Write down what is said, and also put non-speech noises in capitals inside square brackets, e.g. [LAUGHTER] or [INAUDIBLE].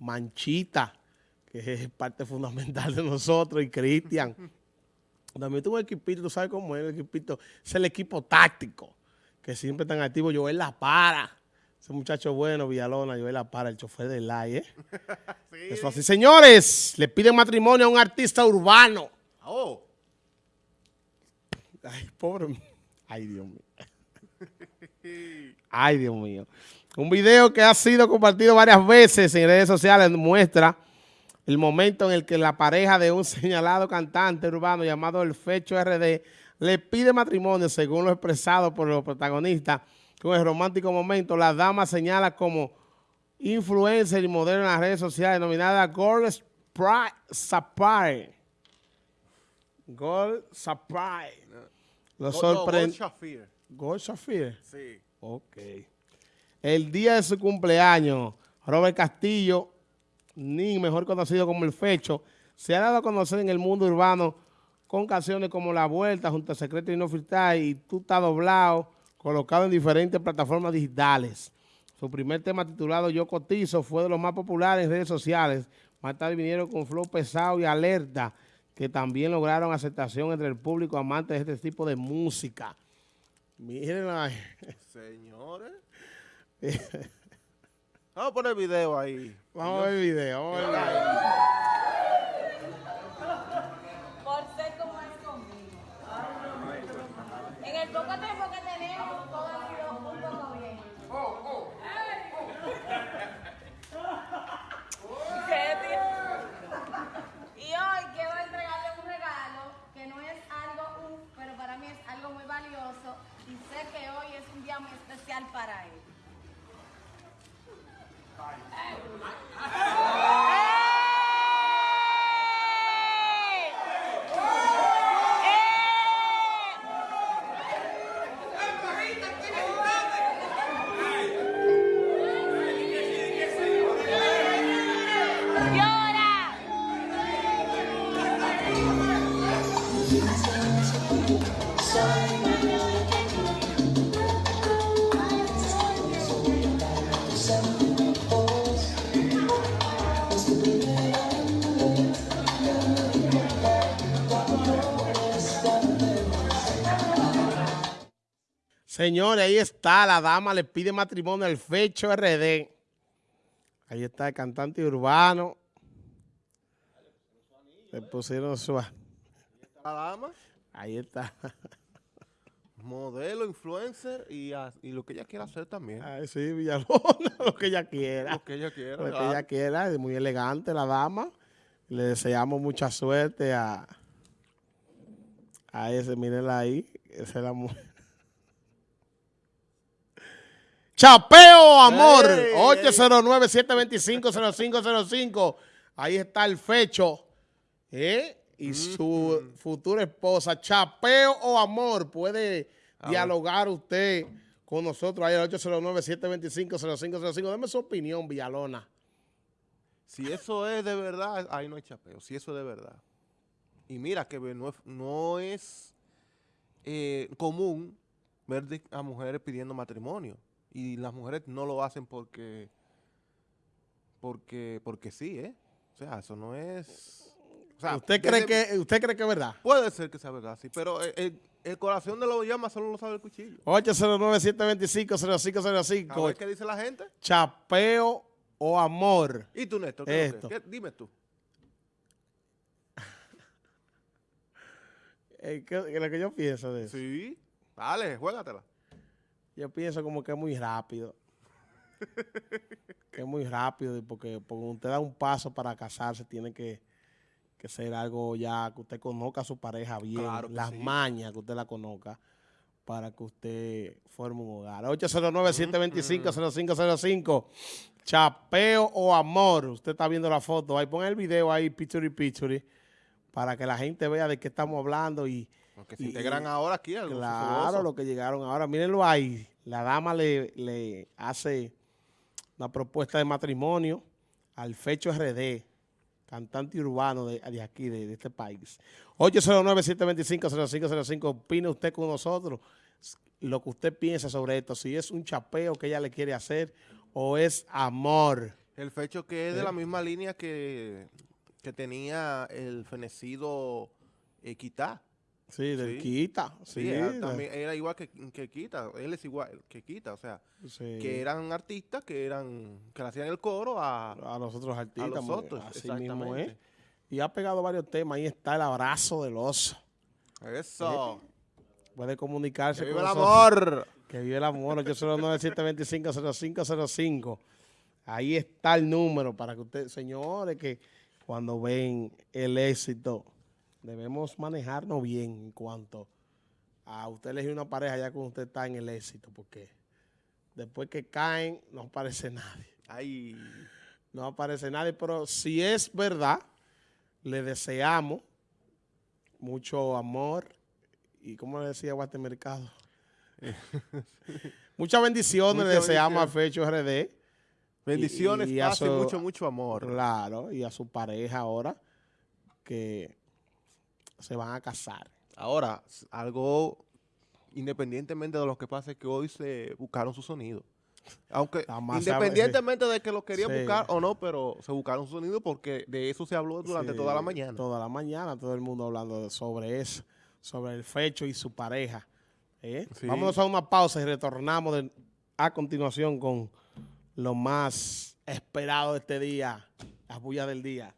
Manchita, que es parte fundamental de nosotros, y Cristian. También tuvo un equipito, tú sabes cómo es el equipito, es el equipo táctico, que siempre están activos. Joel La Para, ese muchacho bueno, Villalona, Joel La Para, el chofer del LAI, ¿eh? [LAUGHS] Eso así, señores, le piden matrimonio a un artista urbano. Oh. Ay, pobre. Ay, Dios mío. Ay, Dios mío. Un video que ha sido compartido varias veces en redes sociales muestra el momento en el que la pareja de un [LAUGHS] señalado cantante urbano llamado El Fecho RD le pide matrimonio, según lo expresado por los protagonistas. Con el romántico momento, la dama señala como influencer y modelo en las redes sociales denominada Gold Sapphire. Gold Sapphire. Lo sorprende. Gold Sapphire. Sí. Ok. El día de su cumpleaños, Robert Castillo, ni mejor conocido como El Fecho, se ha dado a conocer en el mundo urbano con canciones como La Vuelta, Junto a Secreto y No Filtrar y Tú estás doblado, colocado en diferentes plataformas digitales. Su primer tema titulado Yo Cotizo fue de los más populares en redes sociales. Más tarde vinieron con Flow Pesado y Alerta, que también lograron aceptación entre el público amante de este tipo de música. Miren. Señores. [LAUGHS] vamos a poner video ahí. Vamos a ver video, vamos a ver video. Por ser como es conmigo. En el poco tiempo que tenemos, todo ha sido un poco bien. ¿Qué, tío? Y hoy quiero entregarle un regalo que no es algo, un, pero para mí es algo muy valioso y sé que hoy es un día muy especial para él. ¡Llora! Señores, ahí está, la dama le pide matrimonio al Fecho RD. Ahí está el cantante urbano. Le pusieron su... La dama, Ahí está. modelo, influencer y, a- y lo que ella quiera hacer también. Ay, sí, Villalona, [LAUGHS] lo que ella quiera. Lo que ella quiera. Lo que ella quiera, es muy elegante la dama. Le deseamos mucha suerte a, a ese, mírenla ahí, esa es la mujer. Chapeo, amor, Ey, ey. 809-725-0505. Ahí está el fecho, ¿eh? Y su futura esposa. Chapeo o amor, puede dialogar usted con nosotros ahí al 809-725-0505. Deme su opinión, Villalona. Si eso es de verdad, ahí no hay chapeo. Si eso es de verdad. Y mira que no es, no es eh, común ver a mujeres pidiendo matrimonio. Y las mujeres no lo hacen porque, porque, porque sí, ¿eh? O sea, eso no es... o sea, ¿Usted cree, desde- que, ¿Usted cree que es verdad? Puede ser que sea verdad, sí, pero el, el- el corazón de los llamas solo lo sabe el cuchillo. A ver 809-725-0505. qué dice la gente. Chapeo o amor. ¿Y tú, Néstor? ¿qué Esto. qué- Dime tú. Eh, ¿qué- qué lo que yo pienso de eso? Sí. Dale, juégatela. Yo pienso como que es muy rápido. [LAUGHS] que es muy rápido y porque, porque usted da un paso para casarse tiene que, que ser algo ya que usted conozca a su pareja bien, Claro que las sí. mañas que usted la conozca para que usted forme un hogar. 809-725-0505. Chapeo o amor. Usted está viendo la foto. Ahí pon el video ahí, picture picture, para que la gente vea de qué estamos hablando y, Porque se integran ahora aquí. Claro, sucedoso. lo que llegaron ahora. Mírenlo ahí. La dama le, le hace una propuesta de matrimonio al Fecho RD, cantante urbano de, de aquí, de, de este país. 809-725-0505. Opine usted con nosotros lo que usted piensa sobre esto. Si es un chapeo que ella le quiere hacer o es amor. El fecho que es de la misma línea que, que tenía el fenecido eh, Quitá. Sí, del Sí. Quita. Sí, Sí, era, también era igual que, que Quita. Él es igual que Quita. O sea, sí. que eran artistas que eran que le hacían el coro a, a los otros a artistas. los otros. Así mismo es. Y ha pegado varios temas. Ahí está el abrazo del oso. Eso. Puede comunicarse ¡Que con viva el nosotros. amor! Que vive el amor, 809-725-0505. Ahí está el número para que ustedes, señores, que cuando ven el éxito, debemos manejarnos bien en cuanto a usted elegir una pareja ya cuando usted está en el éxito, porque después que caen no aparece nadie. Ay, No aparece nadie, pero si es verdad, le deseamos mucho amor y, como le decía Guate Mercado, [LAUGHS] muchas bendiciones le deseamos a Fecho RD. bendiciones, y paz y su- mucho, mucho amor. Claro, y a su pareja ahora que se van a casar. Ahora, algo independientemente de lo que pase, que hoy se buscaron su sonido. Aunque [LAUGHS] sabe- independientemente de que lo querían Sí. buscar o no, pero se buscaron su sonido porque de eso se habló durante Sí, toda la mañana. Toda la mañana, todo el mundo hablando de- sobre eso, sobre el Fecho y su pareja. ¿eh? Vámonos a una pausa y retornamos de- a continuación con lo más esperado de este día, las bullas del día.